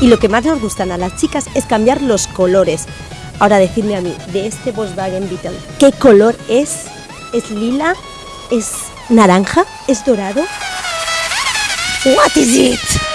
Y lo que más nos gustan a las chicas es cambiar los colores. Ahora decidme a mí, de este Volkswagen Beetle, ¿qué color es? ¿Es lila? ¿Es naranja? ¿Es dorado? What is it?